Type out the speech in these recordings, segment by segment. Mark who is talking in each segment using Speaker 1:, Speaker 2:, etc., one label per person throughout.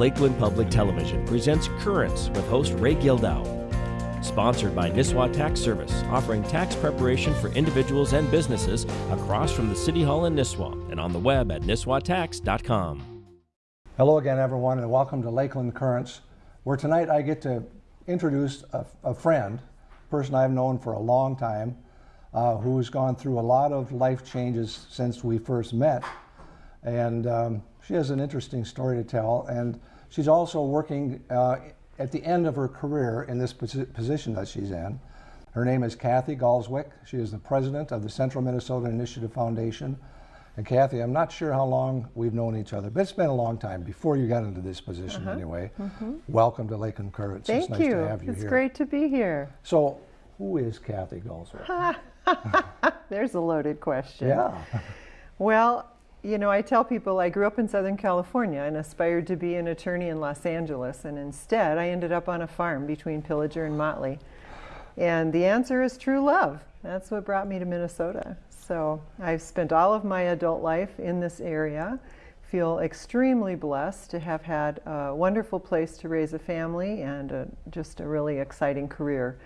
Speaker 1: Lakeland Public Television presents Currents with host Ray Gildow. Sponsored by Nisswa Tax Service, offering tax preparation for individuals and businesses across from the City Hall in Nisswa and on the web at nisswatax.com.
Speaker 2: Hello again, everyone, and welcome to Lakeland Currents, where tonight I get to introduce a, a friend, a person I've known for a long time, uh, who's gone through a lot of life changes since we first met. And um, she has an interesting story to tell. And she's also working uh, at the end of her career in this posi position that she's in. Her name is Kathy Gaalswyk. She is the president of the Central Minnesota Initiative Foundation. And Kathy, I'm not sure how long we've known each other, but it's been a long time before you got into this position uh -huh. anyway. Mm -hmm. Welcome to Lakeland Currents.
Speaker 3: Thank
Speaker 2: it's nice
Speaker 3: you.
Speaker 2: to have you
Speaker 3: it's
Speaker 2: here.
Speaker 3: It's great to be here.
Speaker 2: So, who is Kathy Gaalswyk?
Speaker 3: There's a loaded question.
Speaker 2: Yeah.
Speaker 3: well, you know, I tell people I grew up in Southern California and aspired to be an attorney in Los Angeles, and instead I ended up on a farm between Pillager and Motley. And the answer is true love. That's what brought me to Minnesota. So I've spent all of my adult life in this area, feel extremely blessed to have had a wonderful place to raise a family and a, just a really exciting career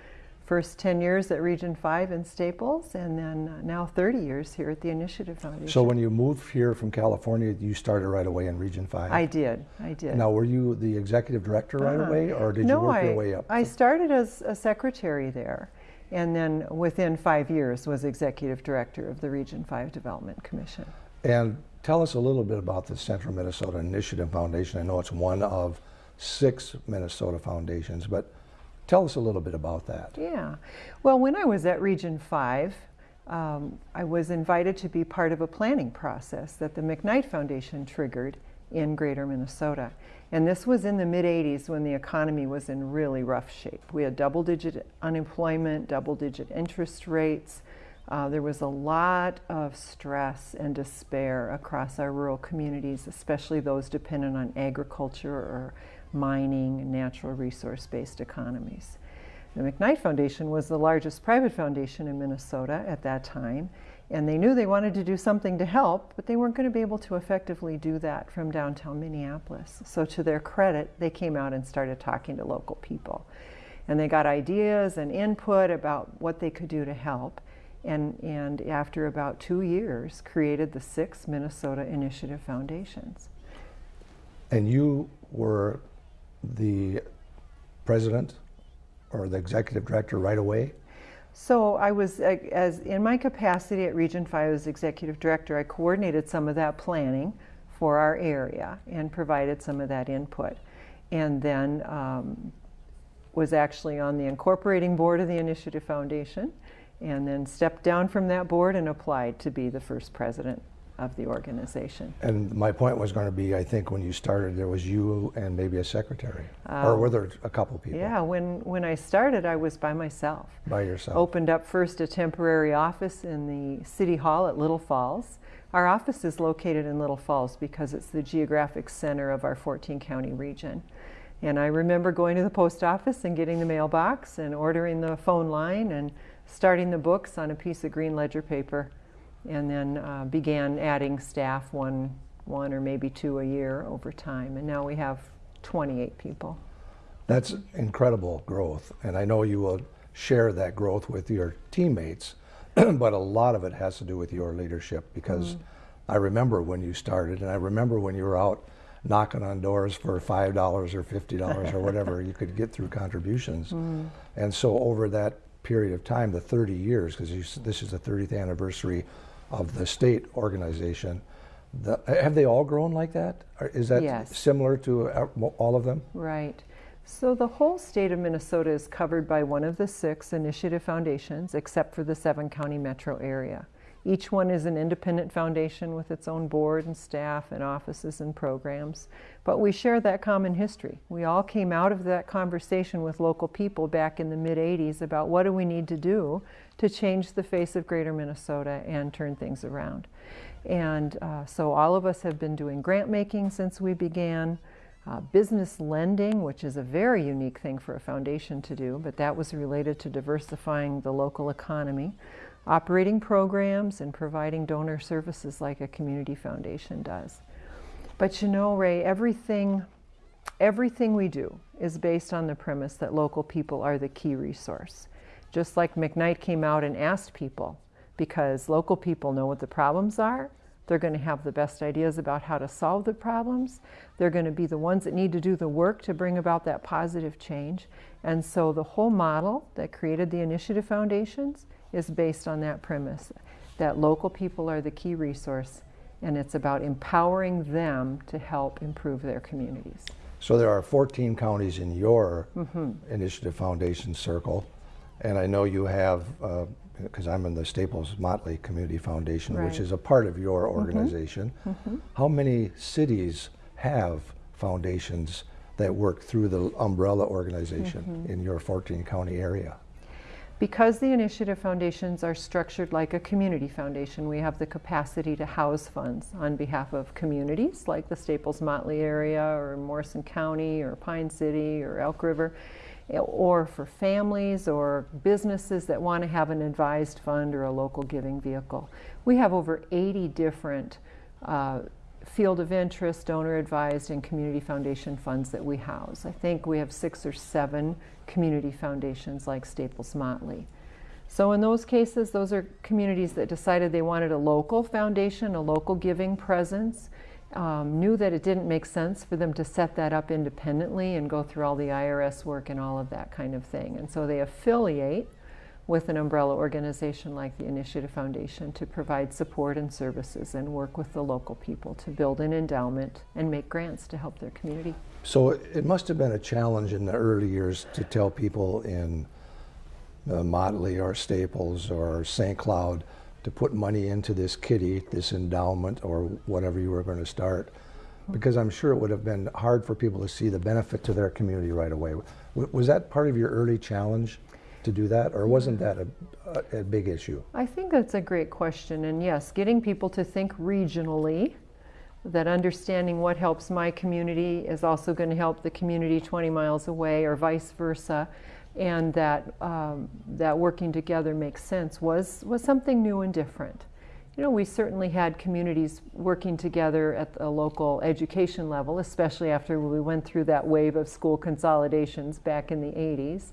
Speaker 3: first 10 years at Region 5 in Staples, and then uh, now 30 years here at the Initiative Foundation.
Speaker 2: So when you moved here from California, you started right away in Region 5?
Speaker 3: I did, I did.
Speaker 2: Now, were you the executive director right uh, away, or did
Speaker 3: no,
Speaker 2: you work
Speaker 3: I,
Speaker 2: your way up?
Speaker 3: I started as a secretary there, and then within five years was executive director of the Region 5 Development Commission.
Speaker 2: And tell us a little bit about the Central Minnesota Initiative Foundation. I know it's one of six Minnesota foundations, but Tell us a little bit about that.
Speaker 3: Yeah. Well, when I was at Region 5, um, I was invited to be part of a planning process that the McKnight Foundation triggered in greater Minnesota. And this was in the mid 80s when the economy was in really rough shape. We had double digit unemployment, double digit interest rates. Uh, there was a lot of stress and despair across our rural communities, especially those dependent on agriculture or mining, natural resource-based economies. The McKnight Foundation was the largest private foundation in Minnesota at that time, and they knew they wanted to do something to help, but they weren't going to be able to effectively do that from downtown Minneapolis. So to their credit, they came out and started talking to local people. And they got ideas and input about what they could do to help. And, and after about two years, created the six Minnesota Initiative Foundations.
Speaker 2: And you were the president or the executive director right away?
Speaker 3: So I was, as in my capacity at Region 5 as executive director, I coordinated some of that planning for our area and provided some of that input. And then um, was actually on the incorporating board of the Initiative Foundation and then stepped down from that board and applied to be the first president of the organization.
Speaker 2: And my point was going to be, I think when you started, there was you and maybe a secretary, or were um, there a couple people?
Speaker 3: Yeah, when, when I started, I was by myself.
Speaker 2: By yourself.
Speaker 3: Opened up first a temporary office in the City Hall at Little Falls. Our office is located in Little Falls because it's the geographic center of our 14 county region. And I remember going to the post office and getting the mailbox and ordering the phone line and starting the books on a piece of green ledger paper and then uh, began adding staff one, one or maybe two a year over time. And now we have 28 people.
Speaker 2: That's incredible growth. And I know you will share that growth with your teammates, but a lot of it has to do with your leadership because mm. I remember when you started and I remember when you were out knocking on doors for $5 or $50 or whatever you could get through contributions. Mm. And so over that period of time, the 30 years, because this is the 30th anniversary of the state organization. The, have they all grown like that? Is that
Speaker 3: yes.
Speaker 2: similar to uh, all of them?
Speaker 3: Right. So the whole state of Minnesota is covered by one of the six initiative foundations, except for the seven county metro area. Each one is an independent foundation with its own board and staff and offices and programs. But we share that common history. We all came out of that conversation with local people back in the mid 80s about what do we need to do to change the face of greater Minnesota and turn things around. And uh, so all of us have been doing grant making since we began. Uh, business lending, which is a very unique thing for a foundation to do, but that was related to diversifying the local economy operating programs and providing donor services like a community foundation does. But you know, Ray, everything everything we do is based on the premise that local people are the key resource. Just like McKnight came out and asked people, because local people know what the problems are, they're going to have the best ideas about how to solve the problems. They're going to be the ones that need to do the work to bring about that positive change. And so the whole model that created the Initiative Foundations is based on that premise that local people are the key resource and it's about empowering them to help improve their communities.
Speaker 2: So there are 14 counties in your mm-hmm. Initiative Foundation circle, and I know you have, uh, because I'm in the Staples Motley Community Foundation, which is a part of your mm-hmm. organization. Mm-hmm. How many cities have foundations that work through the umbrella organization in your 14 county area?
Speaker 3: Because the initiative foundations are structured like a community foundation, we have the capacity to house funds on behalf of communities like the Staples Motley area or Morrison County or Pine City or Elk River, or for families or businesses that want to have an advised fund or a local giving vehicle. We have over 80 different uh, field of interest, donor advised, and community foundation funds that we house. I think we have six or seven community foundations like Staples Motley. So in those cases, those are communities that decided they wanted a local foundation, a local giving presence, um, knew that it didn't make sense for them to set that up independently and go through all the IRS work and all of that kind of thing. And so they affiliate with an umbrella organization like the Initiative Foundation to provide support and services and work with the local people to build an endowment and make grants to help their community.
Speaker 2: So it must have been a challenge in the early years to tell people in uh, Motley or Staples or St. Cloud to put money into this kitty, this endowment, or whatever you were going to start, because I'm sure it would have been hard for people to see the benefit to their community right away. W- was that part of your early challenge to do that, or wasn't that a, a, a big issue?
Speaker 3: I think that's a great question. And yes, getting people to think regionally, that understanding what helps my community is also going to help the community 20 miles away, or vice versa, and that, um, that working together makes sense was, was something new and different. You know, we certainly had communities working together at the local education level, especially after we went through that wave of school consolidations back in the 80s.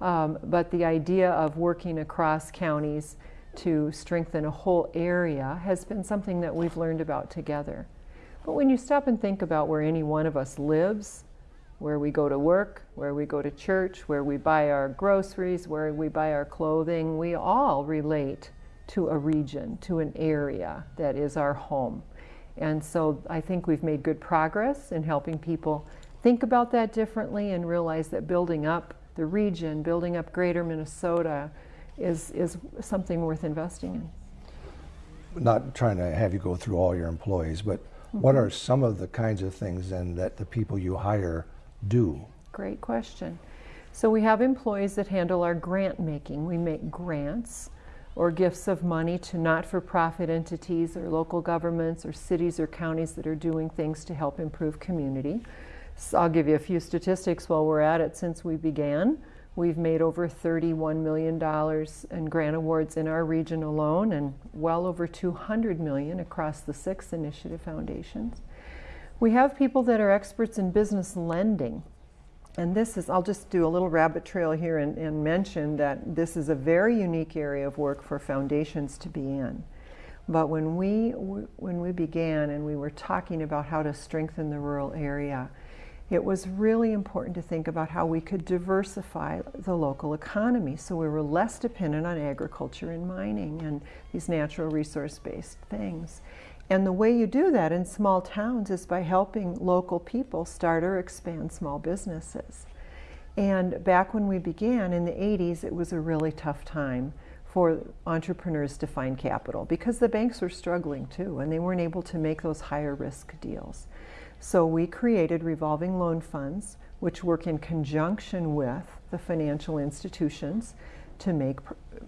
Speaker 3: Um, but the idea of working across counties to strengthen a whole area has been something that we've learned about together. But when you stop and think about where any one of us lives, where we go to work, where we go to church, where we buy our groceries, where we buy our clothing, we all relate to a region, to an area that is our home. And so I think we've made good progress in helping people think about that differently and realize that building up the region, building up greater Minnesota is, is something worth investing in.
Speaker 2: Not trying to have you go through all your employees, but what mm-hmm. are some of the kinds of things then that the people you hire do?
Speaker 3: Great question. So we have employees that handle our grant making. We make grants or gifts of money to not-for-profit entities or local governments or cities or counties that are doing things to help improve community. So I'll give you a few statistics while we're at it since we began. We've made over $31 million in grant awards in our region alone and well over 200 million across the six initiative foundations. We have people that are experts in business lending. And this is, I'll just do a little rabbit trail here and, and mention that this is a very unique area of work for foundations to be in. But when we, when we began and we were talking about how to strengthen the rural area, it was really important to think about how we could diversify the local economy so we were less dependent on agriculture and mining and these natural resource based things. And the way you do that in small towns is by helping local people start or expand small businesses. And back when we began in the 80s, it was a really tough time for entrepreneurs to find capital because the banks were struggling too and they weren't able to make those higher risk deals. So we created revolving loan funds, which work in conjunction with the financial institutions to make,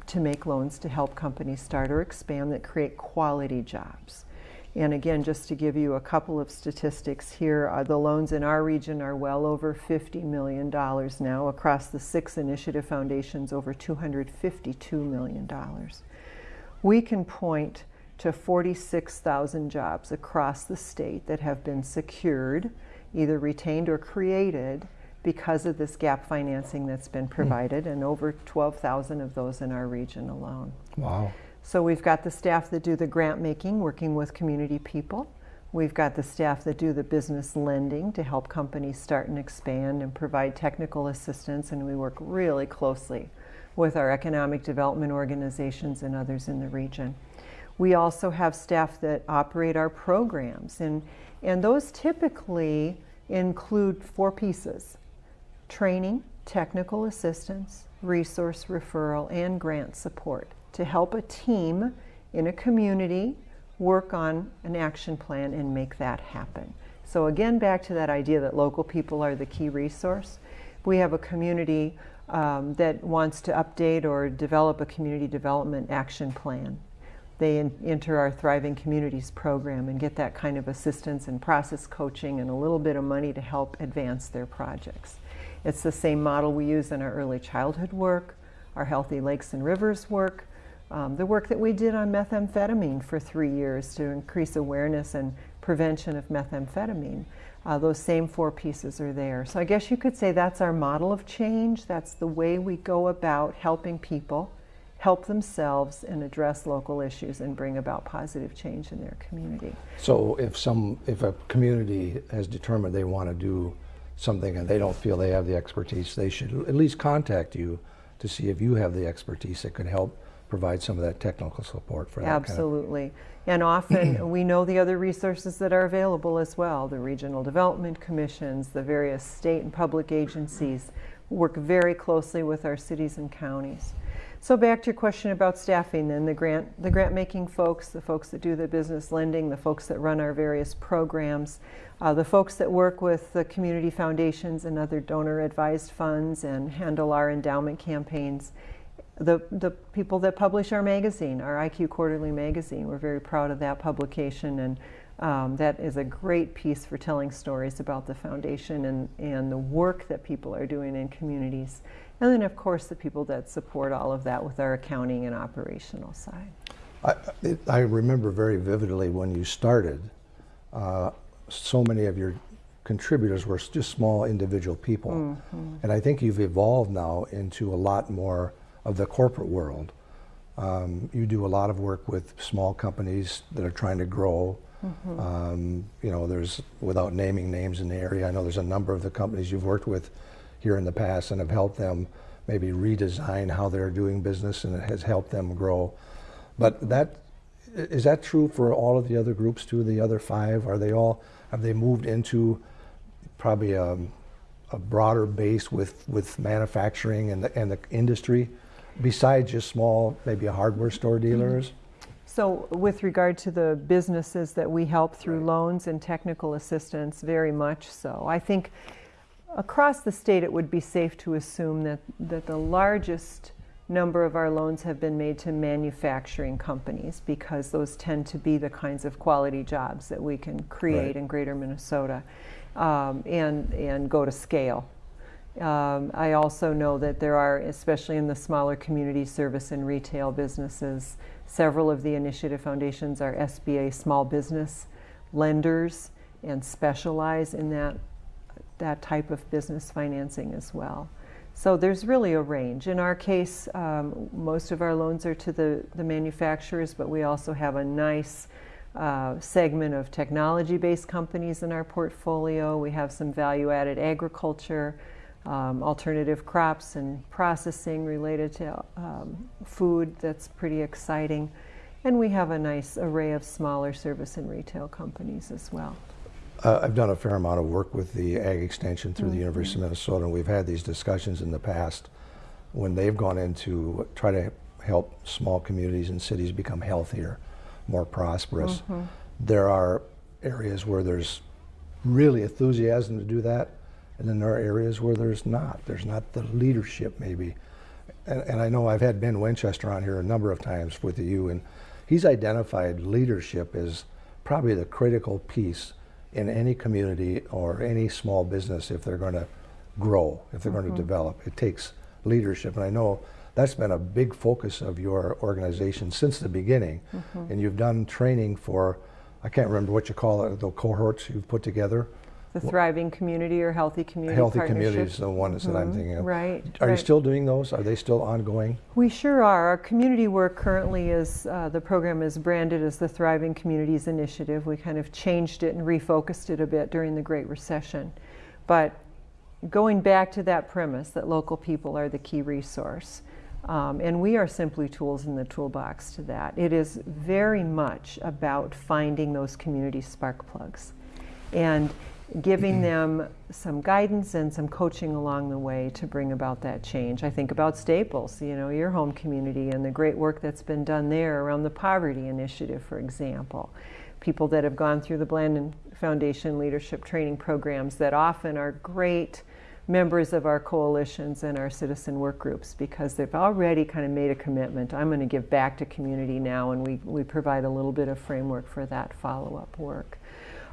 Speaker 3: to make loans to help companies start or expand that create quality jobs. And again, just to give you a couple of statistics here, uh, the loans in our region are well over $50 million now. Across the six initiative foundations, over $252 million. We can point to 46,000 jobs across the state that have been secured either retained or created because of this gap financing that's been provided, and over 12,000 of those in our region alone.
Speaker 2: Wow.
Speaker 3: So we've got the staff that do the grant making, working with community people. We've got the staff that do the business lending to help companies start and expand and provide technical assistance, and we work really closely with our economic development organizations and others in the region. We also have staff that operate our programs, and, and those typically include four pieces training, technical assistance, resource referral, and grant support to help a team in a community work on an action plan and make that happen. So again, back to that idea that local people are the key resource. We have a community um, that wants to update or develop a community development action plan. They in, enter our Thriving Communities program and get that kind of assistance and process coaching and a little bit of money to help advance their projects. It's the same model we use in our early childhood work, our Healthy Lakes and Rivers work, um, the work that we did on methamphetamine for three years to increase awareness and prevention of methamphetamine. Uh, those same four pieces are there. So I guess you could say that's our model of change. That's the way we go about helping people help themselves and address local issues and bring about positive change in their community.
Speaker 2: So if some, if a community has determined they want to do something and they don't feel they have the expertise, they should at least contact you to see if you have the expertise that could help provide some of that technical support for that
Speaker 3: Absolutely. Kind of and often we know the other resources that are available as well. The regional development commissions, the various state and public agencies work very closely with our cities and counties. So back to your question about staffing then, the grant, the grant making folks, the folks that do the business lending, the folks that run our various programs, uh, the folks that work with the community foundations and other donor advised funds and handle our endowment campaigns, the, the people that publish our magazine, our IQ Quarterly magazine. We're very proud of that publication and um, that is a great piece for telling stories about the foundation and, and the work that people are doing in communities. And then of course the people that support all of that with our accounting and operational side.
Speaker 2: I, it, I remember very vividly when you started, uh, so many of your contributors were just small individual people. Mm -hmm. And I think you've evolved now into a lot more of the corporate world. Um, you do a lot of work with small companies that are trying to grow. Mm-hmm. Um, you know, there's, without naming names in the area, I know there's a number of the companies you've worked with here in the past and have helped them maybe redesign how they're doing business and it has helped them grow. But that, is that true for all of the other groups too, the other five? Are they all, have they moved into probably a, um, a broader base with, with manufacturing and the, and the industry? Besides just small, maybe a hardware store dealers?
Speaker 3: So with regard to the businesses that we help through right. loans and technical assistance, very much so. I think across the state it would be safe to assume that, that the largest number of our loans have been made to manufacturing companies because those tend to be the kinds of quality jobs that we can create right. in greater Minnesota um, and, and go to scale. Um, I also know that there are, especially in the smaller community service and retail businesses, several of the initiative foundations are SBA small business lenders and specialize in that, that type of business financing as well. So there's really a range. In our case, um, most of our loans are to the, the manufacturers, but we also have a nice uh, segment of technology-based companies in our portfolio. We have some value-added agriculture, um, alternative crops and processing related to um, food that's pretty exciting. And we have a nice array of smaller service and retail companies as well.
Speaker 2: Uh, I've done a fair amount of work with the Ag Extension through mm -hmm. the University of Minnesota, and we've had these discussions in the past when they've gone in to try to help small communities and cities become healthier, more prosperous. Mm -hmm. There are areas where there's really enthusiasm to do that, and then there are areas where there's not. There's not the leadership, maybe. And, and, I know I've had Ben Winchester on here a number of times with you, and he's identified leadership as probably the critical piece in any community or any small business if they're going to grow, if they're mm -hmm. going to develop. It takes leadership. And I know that's been a big focus of your organization since the beginning. Mm -hmm. And you've done training for, I can't remember what you call it, the cohorts you've put together
Speaker 3: the Thriving Community or Healthy Community
Speaker 2: Healthy
Speaker 3: Partnership.
Speaker 2: Communities, the ones that I'm thinking of.
Speaker 3: Right.
Speaker 2: Are you still doing those? Are they still ongoing?
Speaker 3: We sure are. Our community work currently is, uh, the program is branded as the Thriving Communities Initiative. We kind of changed it and refocused it a bit during the Great Recession. But going back to that premise that local people are the key resource, um, and we are simply tools in the toolbox to that. It is very much about finding those community spark plugs and giving mm-hmm. them some guidance and some coaching along the way to bring about that change. I think about Staples, you know, your home community and the great work that's been done there around the Poverty Initiative, for example. People that have gone through the Blandin Foundation leadership training programs that often are great members of our coalitions and our citizen work groups because they've already kind of made a commitment. I'm going to give back to community now, and we, we provide a little bit of framework for that follow up work.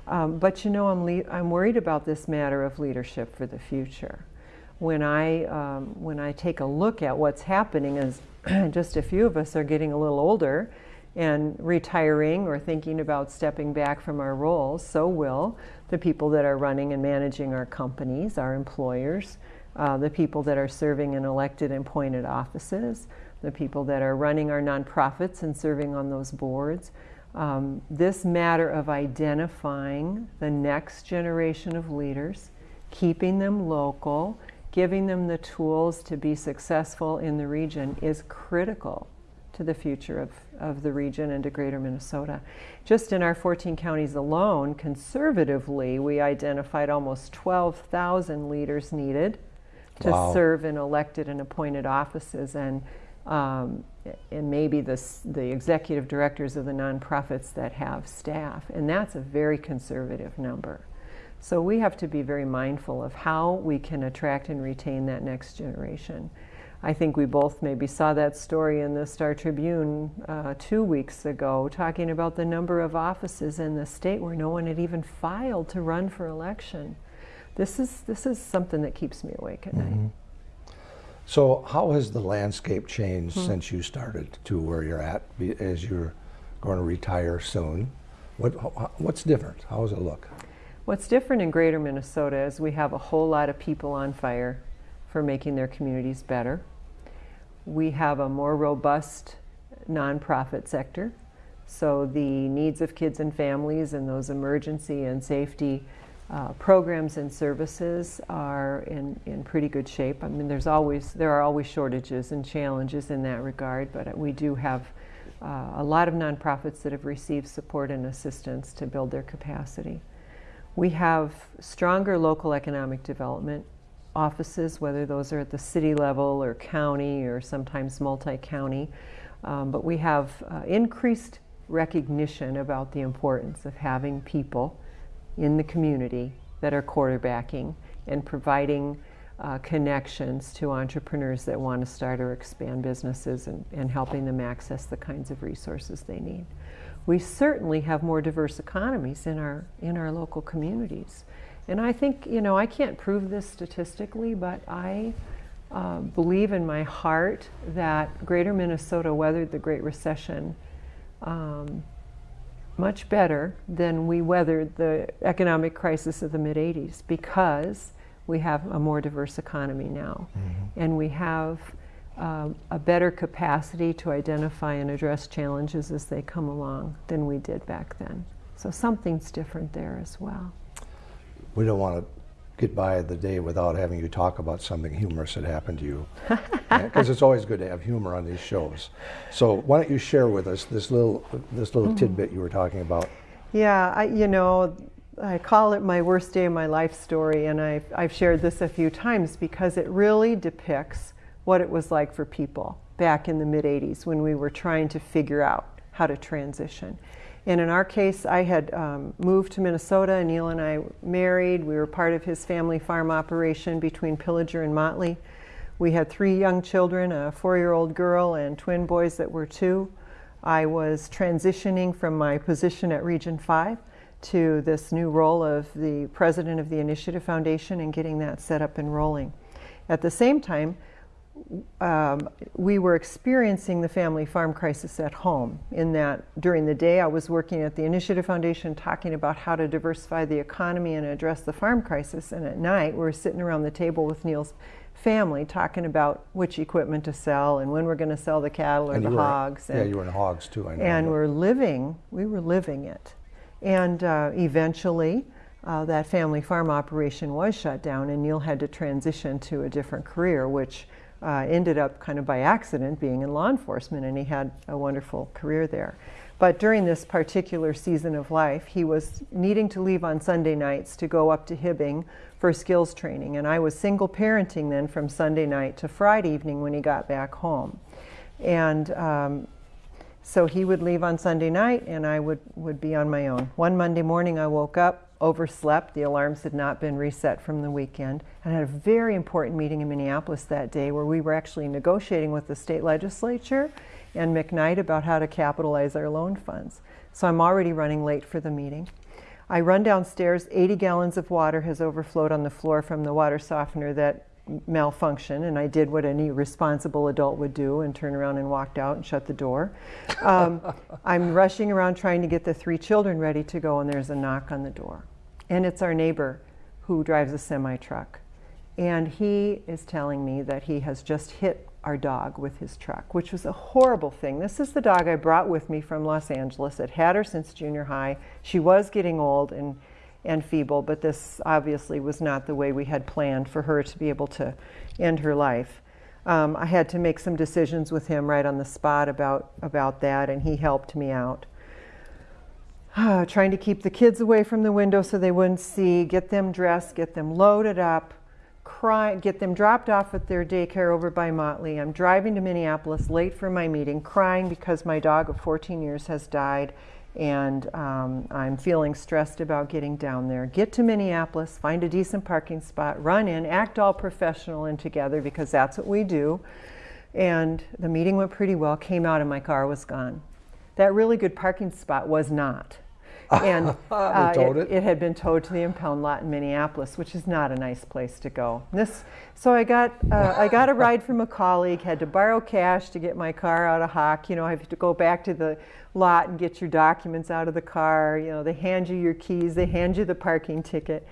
Speaker 3: Um, but you know, I'm, I'm worried about this matter of leadership for the future. When I, um, when I take a look at what's happening, as just a few of us are getting a little older and retiring or thinking about stepping back from our roles, so will the people that are running and managing our companies, our employers, uh, the people that are serving in elected and appointed offices, the people that are running our nonprofits and serving on those boards. Um, this matter of identifying the next generation of leaders, keeping them local, giving them the tools to be successful in the region is critical to the future of, of the region and to greater Minnesota. Just in our 14 counties alone, conservatively, we identified almost 12,000 leaders needed to
Speaker 2: Wow.
Speaker 3: serve in elected and appointed offices and um, and maybe the, the executive directors of the nonprofits that have staff. And that's a very conservative number. So we have to be very mindful of how we can attract and retain that next generation. I think we both maybe saw that story in the Star Tribune uh, two weeks ago, talking about the number of offices in the state where no one had even filed to run for election. This is this is something that keeps me awake at night.
Speaker 2: So, how has the landscape changed
Speaker 3: Hmm.
Speaker 2: since you started to where you're at as you're going to retire soon? What, what's different? How does it look?
Speaker 3: What's different in greater Minnesota is we have a whole lot of people on fire for making their communities better. We have a more robust nonprofit sector. So the needs of kids and families and those emergency and safety uh, programs and services are in, in pretty good shape. I mean, there's always there are always shortages and challenges in that regard, but we do have uh, a lot of nonprofits that have received support and assistance to build their capacity. We have stronger local economic development offices, whether those are at the city level or county or sometimes multi-county. Um, but we have uh, increased recognition about the importance of having people in the community that are quarterbacking and providing uh, connections to entrepreneurs that want to start or expand businesses and, and helping them access the kinds of resources they need. We certainly have more diverse economies in our in our local communities, and I think you know I can't prove this statistically, but I uh, believe in my heart that Greater Minnesota weathered the Great Recession um, much better than we weathered the economic crisis of the mid 80s because we have a more diverse economy now. And we have um, a better capacity to identify and address challenges as they come along than we did back then. So something's different there as well.
Speaker 2: We don't want to get by the day without having you talk about something humorous that happened to you, because it's always good to have humor on these shows. So, why don't you share with us this little this little mm-hmm. tidbit you were talking about?
Speaker 3: Yeah, I, you know, I call it my worst day of my life story, and I've, I've shared this a few times because it really depicts what it was like for people back in the mid 80s when we were trying to figure out how to transition. And in our case, I had um, moved to Minnesota, Neil and I married. We were part of his family farm operation between Pillager and Motley. We had three young children a four year old girl and twin boys that were two. I was transitioning from my position at Region 5 to this new role of the president of the Initiative Foundation and getting that set up and rolling. At the same time, um, we were experiencing the family farm crisis at home. In that, during the day, I was working at the Initiative Foundation talking about how to diversify the economy and address the farm crisis. And at night, we were sitting around the table with Neil's family talking about which equipment to sell and when we're going to sell the cattle or
Speaker 2: And
Speaker 3: the
Speaker 2: were-
Speaker 3: hogs.
Speaker 2: Yeah,
Speaker 3: and-
Speaker 2: you were in hogs too, I know.
Speaker 3: and we're living, we were living it. And uh, eventually, uh, that family farm operation was shut down, and Neil had to transition to a different career, which uh, ended up kind of by accident being in law enforcement, and he had a wonderful career there. But during this particular season of life, he was needing to leave on Sunday nights to go up to Hibbing for skills training. And I was single parenting then from Sunday night to Friday evening when he got back home. And um, so he would leave on Sunday night and I would, would be on my own. One Monday morning I woke up, overslept, the alarms had not been reset from the weekend, and had a very important meeting in Minneapolis that day where we were actually negotiating with the state legislature and McKnight about how to capitalize our loan funds. So I'm already running late for the meeting. I run downstairs, 80 gallons of water has overflowed on the floor from the water softener that malfunctioned, and I did what any responsible adult would do and turn around and walked out and shut the door. Um, I'm rushing around trying to get the three children ready to go, and there's a knock on the door. And it's our neighbor who drives a semi truck. And he is telling me that he has just hit our dog with his truck, which was a horrible thing. This is the dog I brought with me from Los Angeles. I'd had her since junior high. She was getting old and, and feeble, but this obviously was not the way we had planned for her to be able to end her life. Um, I had to make some decisions with him right on the spot about, about that, and he helped me out. trying to keep the kids away from the window so they wouldn't see, get them dressed, get them loaded up, cry, get them dropped off at their daycare over by Motley. I'm driving to Minneapolis late for my meeting, crying because my dog of 14 years has died, and um, I'm feeling stressed about getting down there. Get to Minneapolis, find a decent parking spot, run in, act all professional and together because that's what we do. And the meeting went pretty well, came out, and my car was gone. That really good parking spot was not. And uh,
Speaker 2: towed it?
Speaker 3: it had been towed to the impound lot in Minneapolis, which is not a nice place to go. This, so I got uh, I got a ride from a colleague. Had to borrow cash to get my car out of hock. You know, I have to go back to the lot and get your documents out of the car. You know, they hand you your keys. They hand you the parking ticket.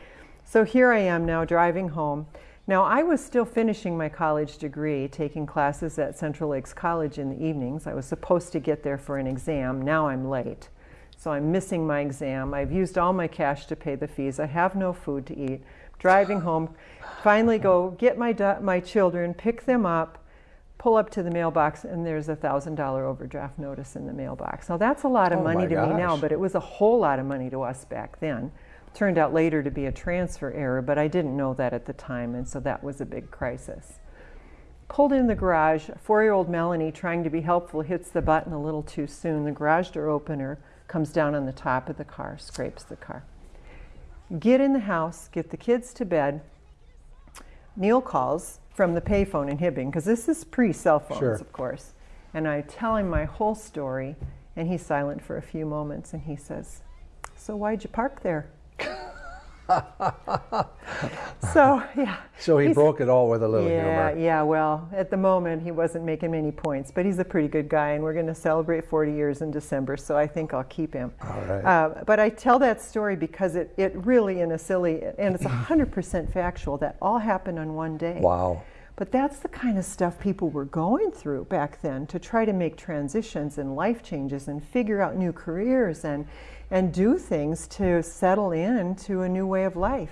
Speaker 3: So here I am now driving home. Now I was still finishing my college degree, taking classes at Central Lakes College in the evenings. I was supposed to get there for an exam. Now I'm late. So I'm missing my exam. I've used all my cash to pay the fees. I have no food to eat. Driving home, finally go get my, my children, pick them up, pull up to the mailbox, and there's a $1,000 overdraft notice in the mailbox. Now that's a lot of
Speaker 2: Oh
Speaker 3: money to me now, but it was a whole lot of money to us back then. Turned out later to be a transfer error, but I didn't know that at the time, and so that was a big crisis pulled in the garage. Four year old Melanie, trying to be helpful, hits the button a little too soon. The garage door opener comes down on the top of the car, scrapes the car. Get in the house, get the kids to bed. Neil calls from the payphone in Hibbing, because this is pre cell phones,
Speaker 2: Sure.
Speaker 3: of course. And I tell him my whole story, and he's silent for a few moments, and he says, So why'd you park there? so, yeah.
Speaker 2: So he broke it all with a little
Speaker 3: yeah,
Speaker 2: humor.
Speaker 3: yeah. Well, at the moment, he wasn't making many points, but he's a pretty good guy, and we're going to celebrate 40 years in December, so I think I'll keep him.
Speaker 2: All right.
Speaker 3: Uh, but I tell that story because it, it really, in a silly, and it's 100% factual, that all happened on one day.
Speaker 2: Wow.
Speaker 3: But that's the kind of stuff people were going through back then to try to make transitions and life changes and figure out new careers and, and do things to settle into a new way of life.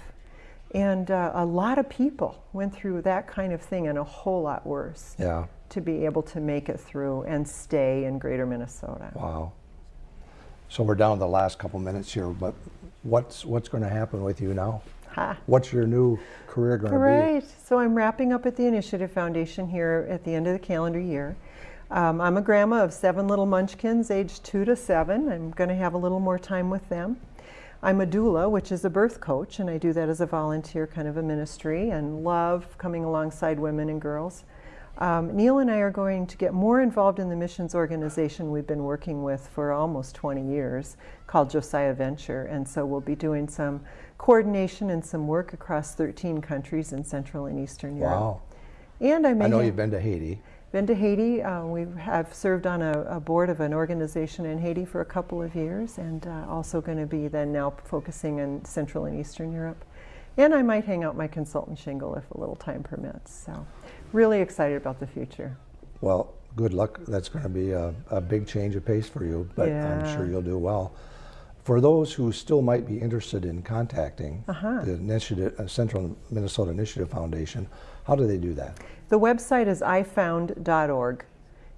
Speaker 3: And uh, a lot of people went through that kind of thing and a whole lot worse
Speaker 2: Yeah.
Speaker 3: to be able to make it through and stay in greater Minnesota.
Speaker 2: Wow. So we're down to the last couple minutes here, but what's what's going to happen with you now?
Speaker 3: Ha.
Speaker 2: What's your new career going to
Speaker 3: Great. So I'm wrapping up at the Initiative Foundation here at the end of the calendar year. Um, I'm a grandma of seven little munchkins, aged two to seven. I'm going to have a little more time with them. I'm a doula, which is a birth coach, and I do that as a volunteer kind of a ministry and love coming alongside women and girls. Um, Neil and I are going to get more involved in the missions organization we've been working with for almost 20 years called Josiah Venture. And so we'll be doing some coordination and some work across 13 countries in Central and Eastern? Europe.
Speaker 2: Wow.
Speaker 3: And I
Speaker 2: I know
Speaker 3: ha-
Speaker 2: you've been to Haiti.
Speaker 3: Been to Haiti. Uh, we have served on a, a board of an organization in Haiti for a couple of years, and uh, also going to be then now focusing in Central and Eastern Europe. And I might hang out my consultant shingle if a little time permits. So, really excited about the future.
Speaker 2: Well, good luck. That's going to be a, a big change of pace for you, but I'm sure you'll do well. For those who still might be interested in contacting
Speaker 3: Uh-huh.
Speaker 2: the initiative, uh, Central Minnesota Initiative Foundation, how do they do that?
Speaker 3: The website is ifound.org.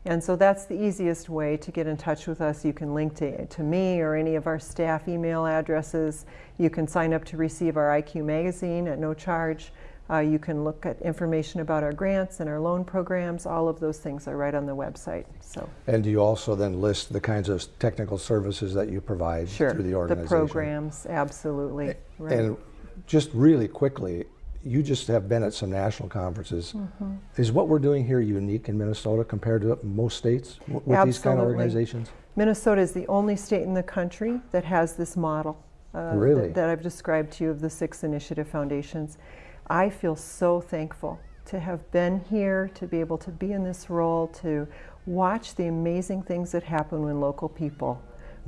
Speaker 3: And so that's the easiest way to get in touch with us. You can link to, to me or any of our staff email addresses. You can sign up to receive our IQ magazine at no charge. Uh, you can look at information about our grants and our loan programs. All of those things are right on the website. So,
Speaker 2: And do you also then list the kinds of technical services that you provide
Speaker 3: sure.
Speaker 2: through the organization?
Speaker 3: the programs, absolutely. Right.
Speaker 2: And just really quickly, you just have been at some national conferences.
Speaker 3: Mm-hmm.
Speaker 2: Is what we're doing here unique in Minnesota compared to most states with these kind of
Speaker 3: Absolutely.
Speaker 2: organizations?
Speaker 3: Minnesota is the only state in the country that has this model uh,
Speaker 2: Really?
Speaker 3: that, that I've described to you of the six initiative foundations. I feel so thankful to have been here, to be able to be in this role, to watch the amazing things that happen when local people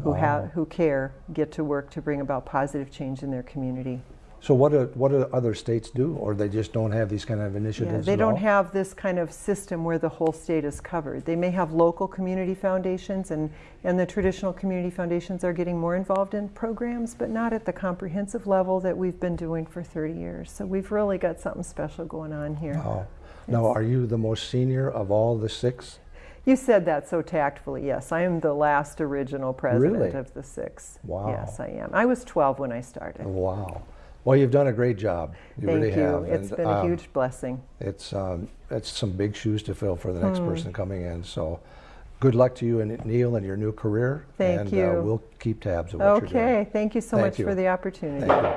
Speaker 3: who
Speaker 2: Wow.
Speaker 3: have who care get to work to bring about positive change in their community.
Speaker 2: So what do, what do other states do, or they just don't have these kind of
Speaker 3: Yeah,
Speaker 2: initiatives
Speaker 3: they
Speaker 2: at
Speaker 3: don't
Speaker 2: all?
Speaker 3: have this kind of system where the whole state is covered. They may have local community foundations, and, and the traditional community foundations are getting more involved in programs, but not at the comprehensive level that we've been doing for 30 years. So we've really got something special going on here.
Speaker 2: Wow. Now, are you the most senior of all the six?
Speaker 3: You said that so tactfully. Yes, I am the last original president
Speaker 2: Really?
Speaker 3: of the six.
Speaker 2: Wow.
Speaker 3: Yes, I am. I was 12 when I started.
Speaker 2: Wow. Well, you've done a great job. You
Speaker 3: Thank
Speaker 2: really
Speaker 3: you.
Speaker 2: have.
Speaker 3: It's
Speaker 2: and,
Speaker 3: been a
Speaker 2: um,
Speaker 3: huge blessing.
Speaker 2: It's um, it's some big shoes to fill for the
Speaker 3: Hmm.
Speaker 2: next person coming in. So, good luck to you and Neil and your new career.
Speaker 3: Thank
Speaker 2: and,
Speaker 3: you.
Speaker 2: Uh, we'll keep tabs of what you're doing.
Speaker 3: Okay, thank you so
Speaker 2: Thank
Speaker 3: much
Speaker 2: you.
Speaker 3: for the opportunity.
Speaker 2: Thank you.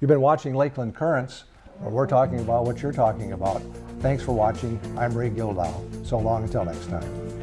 Speaker 2: You've been watching Lakeland Currents, where we're talking about what you're talking about. Thanks for watching. I'm Ray Gildow. So long until next time.